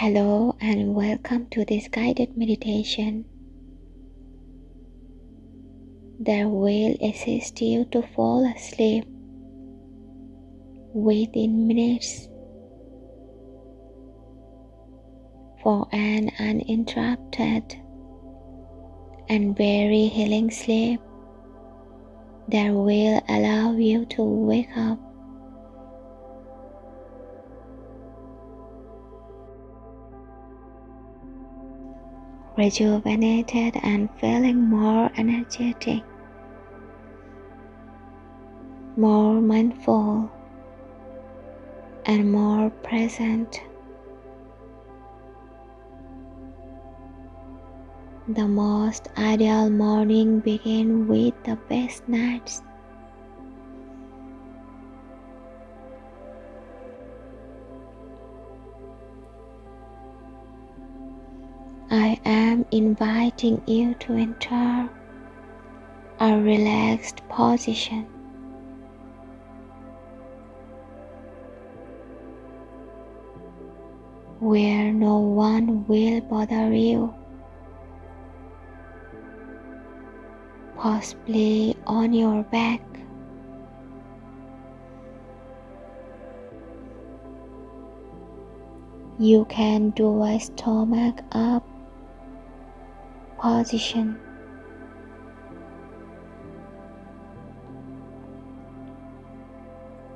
Hello and welcome to this guided meditation. That will assist you to fall asleep within minutes. For an uninterrupted and very healing sleep that will allow you to wake up rejuvenated and feeling more energetic, more mindful, and more present. The most ideal morning begins with the best nights. Inviting you to enter a relaxed position. Where no one will bother you, possibly on your back. You can do a stomach up position.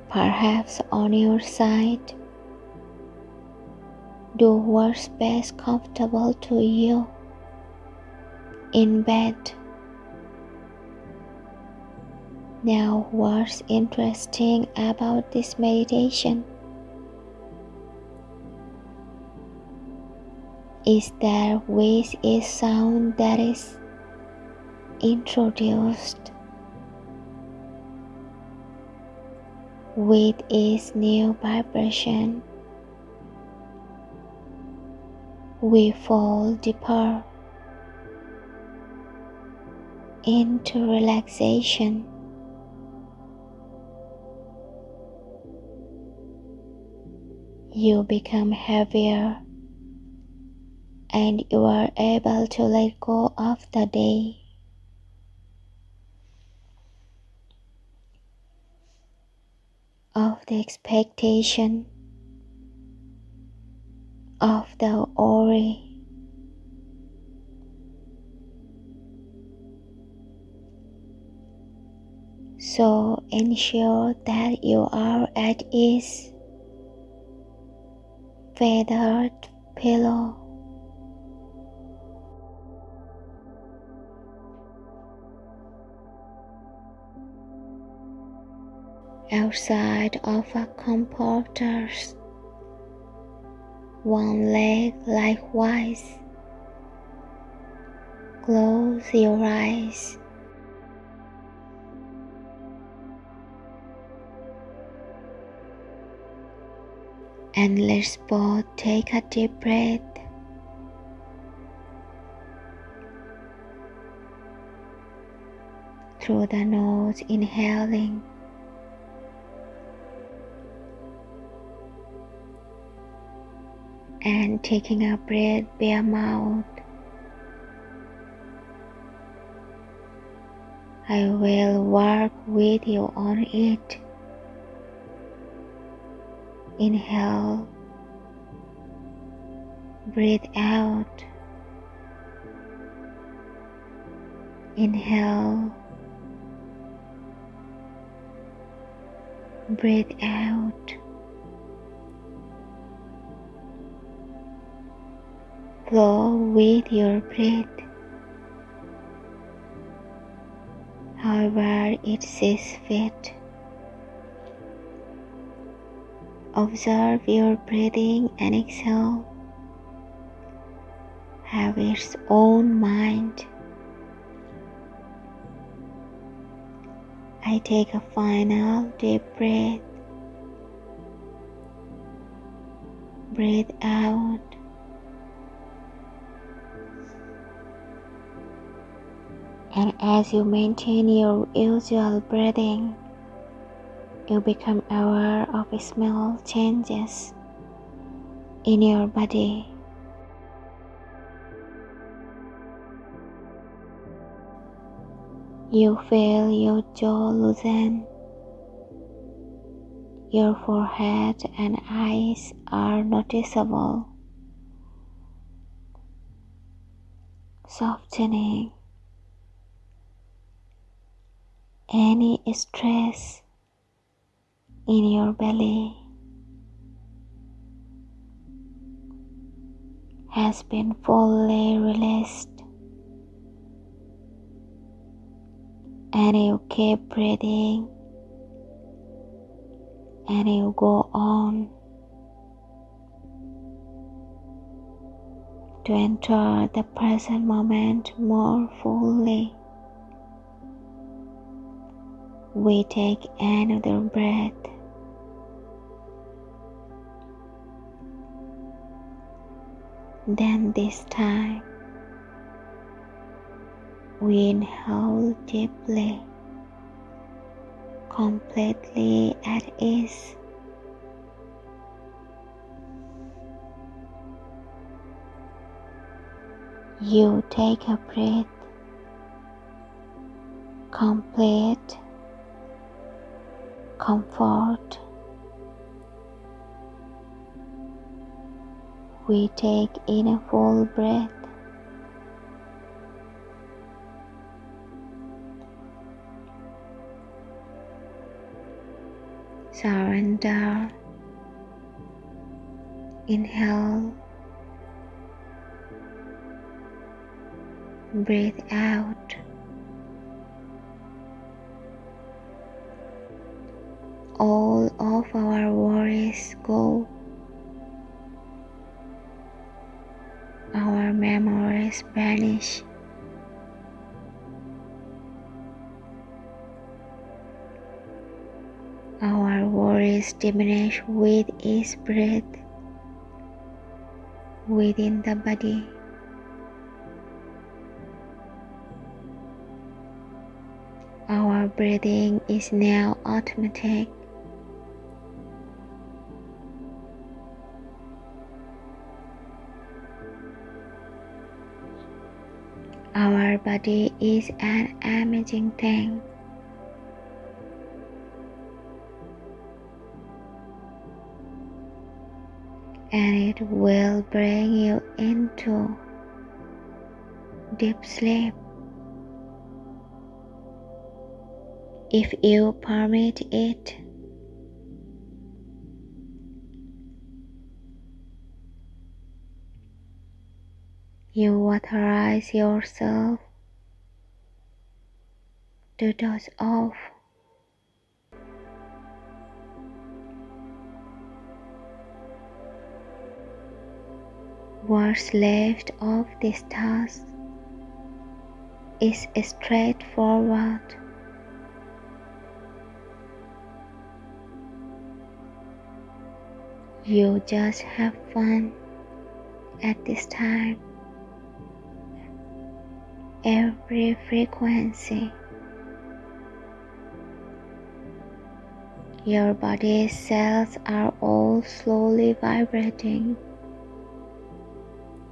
Perhaps on your side, do what's best comfortable to you in bed. Now, what's interesting about this meditation? Is there with a sound that is introduced with its new vibration we fall deeper into relaxation. You become heavier and you are able to let go of the day. Of the expectation of the worry. So ensure that you are at ease. Feathered pillow. Outside of a comforters. One leg likewise. Close your eyes. And let's both take a deep breath. Through the nose, inhaling. And taking a breath by mouth. I will work with you on it. Inhale, breathe out. Inhale, breathe out. Flow with your breath. However, it sees fit. Observe your breathing and exhale. Have its own mind. I take a final deep breath. Breathe out. And as you maintain your usual breathing, you become aware of small changes in your body. You feel your jaw loosen. Your forehead and eyes are noticeable. Softening any stress in your belly has been fully released and you keep breathing and you go on to enter the present moment more fully. We take another breath. Then this time we inhale deeply, completely at ease. You take a breath, complete comfort. We take in a full breath. Surrender. Inhale. Breathe out. Our worries go. Our memories vanish. Our worries diminish with each breath within the body. Our breathing is now automatic. Our body is an amazing thing. And it will bring you into deep sleep if you permit it. You authorize yourself to doze off. What's left of this task is straightforward. You just have fun at this time every frequency. Your body's cells are all slowly vibrating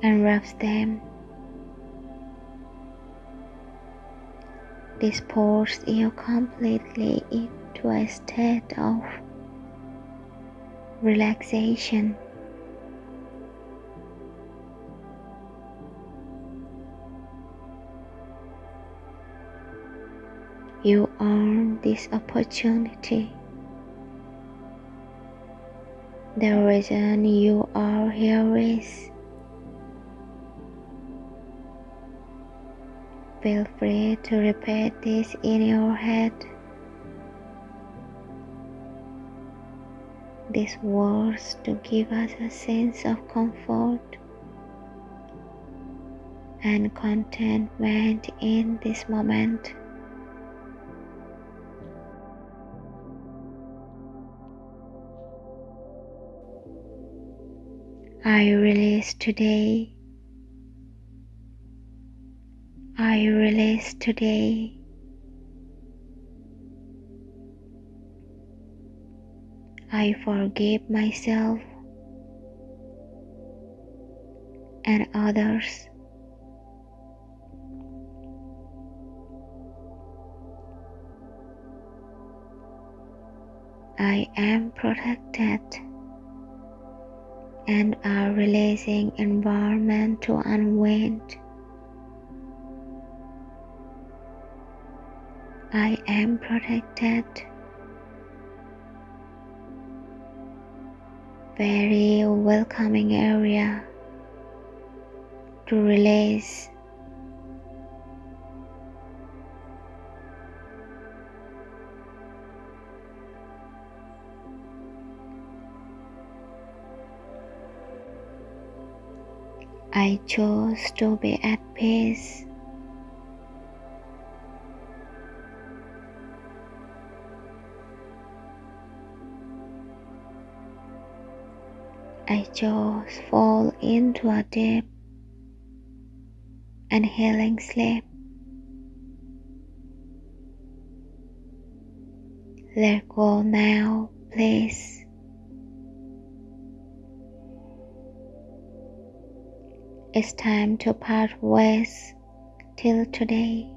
and wraps them. This pulls you completely into a state of relaxation. You earn this opportunity. The reason you are here is Feel free to repeat this in your head. These words to give us a sense of comfort and contentment in this moment. I release today. I release today. I forgive myself and others. I am protected and are releasing environment to unwind. I am protected. Very welcoming area to release I chose to be at peace. I chose fall into a deep and healing sleep. Let go now, please. It's time to part ways till today.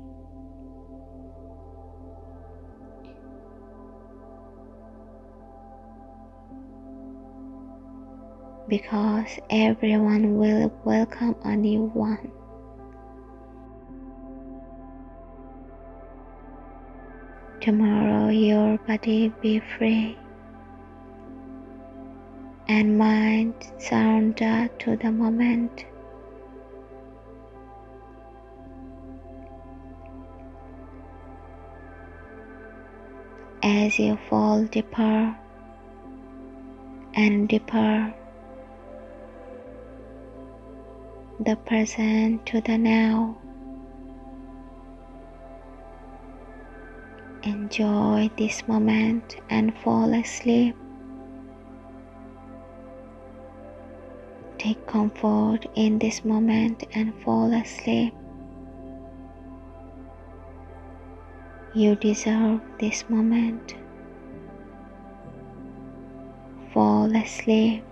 Because everyone will welcome a new one. Tomorrow your body be free and mind surrender to the moment. As you fall deeper and deeper. The present to the now. Enjoy this moment and fall asleep. Take comfort in this moment and fall asleep. You deserve this moment. Fall asleep.